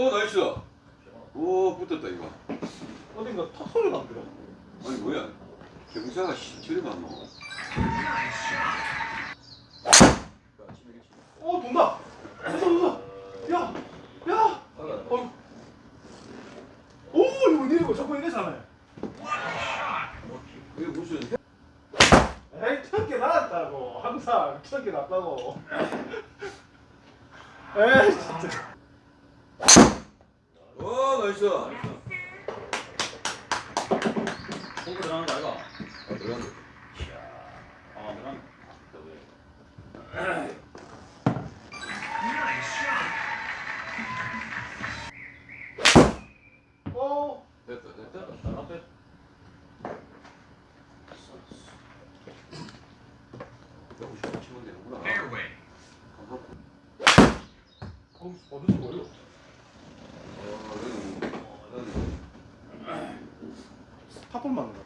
오 nice. 오 붙었다 이거. 어딘가 탁 소리 나더라. 아니 뭐야? 경사가 저리 많노. 어 돈다. 돈다 돈다. 야, 야. 어. 오 이거 내리고 자꾸 이래잖아. 이게 무슨 에이 천개 나왔다고. 항상 천개 났다고. 에이 진짜. 오 나이스. 공부 들어가는 거 아이가? 아, 들어간다. 아 들어간 어. 됐다 됐다. 잘 앞에 여기서 치면 되는구나. 어 어디서 뭐요? 어, 여기, 여기. 팝콘 맞는 거.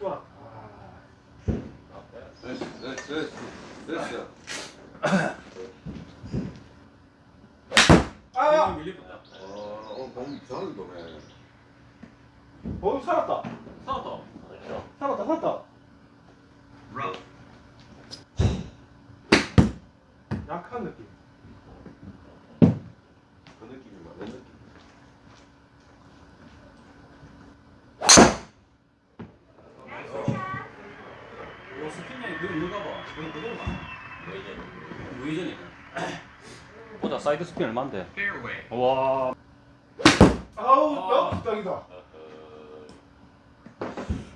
좋아. 아. 됐어 됐어 됐어. 됐어. 아. 밀리겠다 어, 오늘 공 이상하게 도네. 어 살았다. 살았다 살았다 살았다. 약한 느낌. 그 느낌이 맞는 느낌. 요 스피닝이 그거 있는가 봐 그건 그대로 가 무회전이네 보자 side spin Fairway. 와 아우 아. 야 딱이다.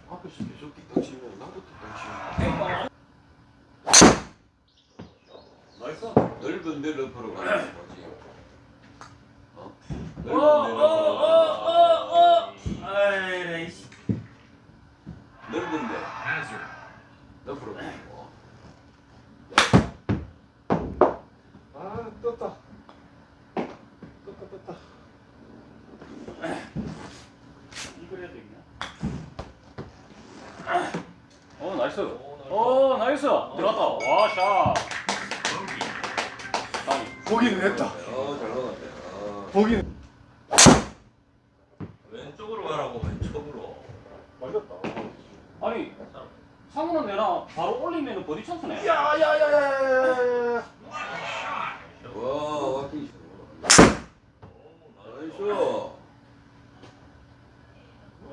앞에서 계속 뒷땅 치면 나도 뒷땅 치면 나이스 넓은 데 러퍼로 가는 거지. 어? 넓은 데 러퍼로 아이 씨 넓은 데 Hazard. 러퍼로 가는 거. 아 떴다. 떴다 떴다. 이걸 해야 되겠냐 어 나이스 어 나이스 들어갔다 와샷 다음 보기는 했다. 어, 잘 나갔네. 아. 보기는 왼쪽으로 가라고 왼쪽으로. 맞았다. 아니 상훈은 내랑 바로 올리면 버디 찬스네 야 야 야 야 야 야 야. 와, 와킹 나이스. 어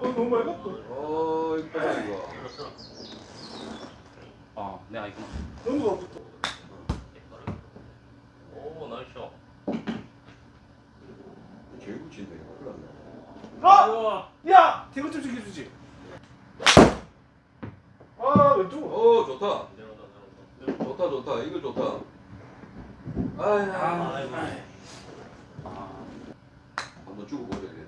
너무 맑았다. 어, 이쁘다 이거. 아 내가 이구나 너무 아프다. 오, 나이스. 제일 붙인다 이거. 큰일 났네. 아! 우와 야! 대구 좀 시켜주지. 아 왼쪽으로. 어, 좋다. 좋다, 좋다. 이거 좋다. 아야. 아이고. 한번 주고 보자 이게.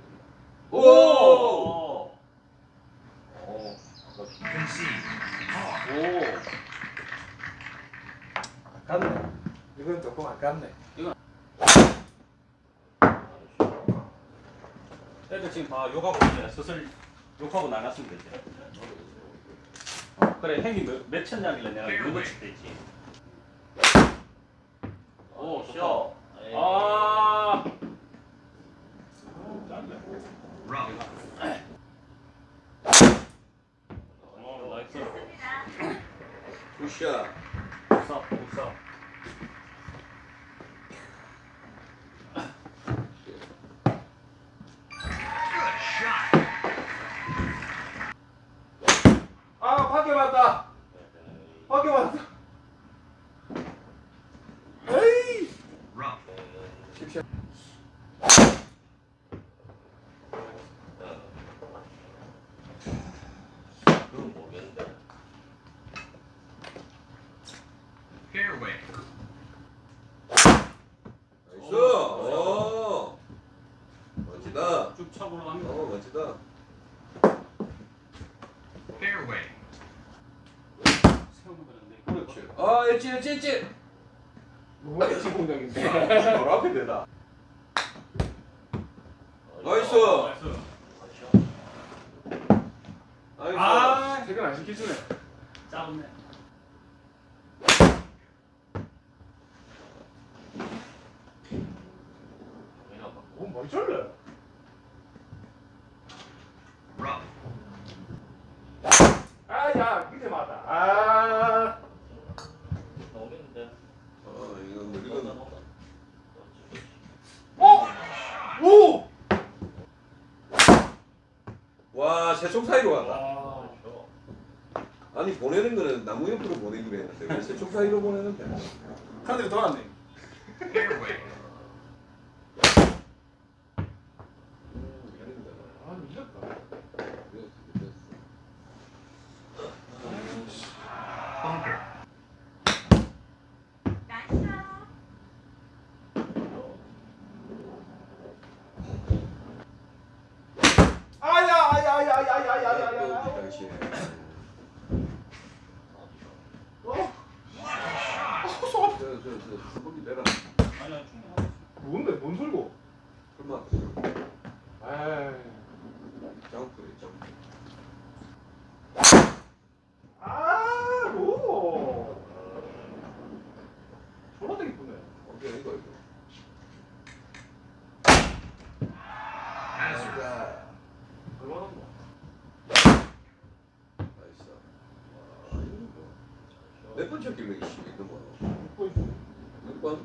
오! 아깝네. 이건 조금 아깝네. 애들 지금 다 욕하고 이제 슬슬 욕하고 나갔으면 되지. 어, 그래 형이 몇, 몇 천장길래 내가 이거 칠 때지. 오 좋다. 아. Rough. 어 나이스. 굿샷. Good shot. 아 밖에 맞다. 밖에 맞다. 에이. Rough. 그건 모르겠는데. Fairway. 나이스. 오. 멋지다. 쭉 차고 올라갑니다. 어, 멋지다. 그렇지. 아, 엣지, 엣지, 엣지. 뭐가 지 공장인데. 바로 앞에 되다. 나이스. 나이스. 아 퇴근 안 시켜주네. 짜증네. Rough. 아야 밑에 맞다. 아. 나오겠는데. 어 이거 뭐 어? 오! 와 세총 사이로 갔다. 아, 저. 아니 보내는 거는 나무 옆으로 보내기로 했는데 왜 세총 사이로 보내는데? 카드가 돌았네. Fairway. 아 미쳤다. Bunker. 아야 아야 아야 아야 아야 아야 아야. 또 당시에 어? 아, 소. 저저저 수범이 내라. 아니야, 충분하겠어. 뭔데 뭔 소리고? 에이. 점프 점프. 아 로. 졸라 되게 이쁘네. 어깨 이거 이거. Hazard. 자, 얼마나 뭐? 나이스. 아, 이거 뭐. 몇 번째 길로 이씨 있는 거? 이뻐 이뻐. 6번?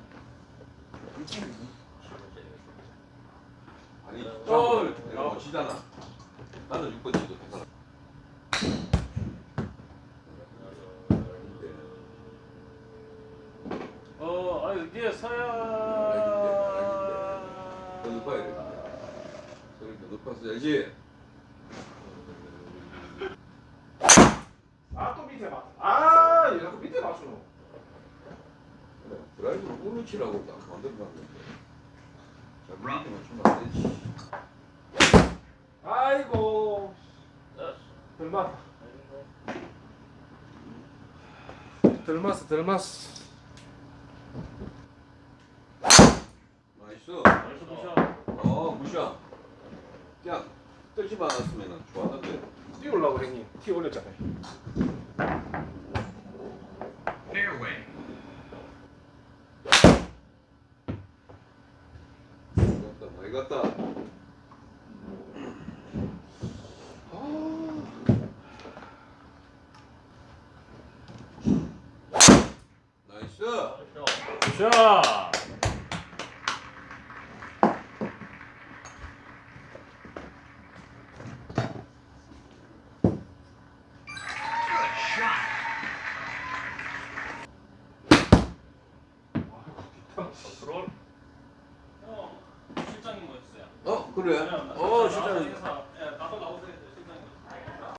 아니, 어, 내가 뭐 치잖아. 나는 6번 치도 되잖아. 어, 아, 이게 서야. 더 높아야 돼. 소리 더 높아서 알지? 아또 밑에 맞. 아 얘가 또 밑에 맞추노. 그래, 드라이브를 오른 치라고 딱 만들어 놨는데. 자, 밑에 맞추면 안 되지. 아이고. 덜 맞다. 덜 맞어 덜 맞어. 나이스. 나이스 굿샷. 어, 무시야. 그냥 뜨지만 않았으면 좋았는데. 뛰어올라고 형님. 티 올렸잖아요. Fairway. 갔다, 많이 갔다. 나이스. 컨트롤. 실장님 뭐였어요? 어, 그래? 어, 진짜.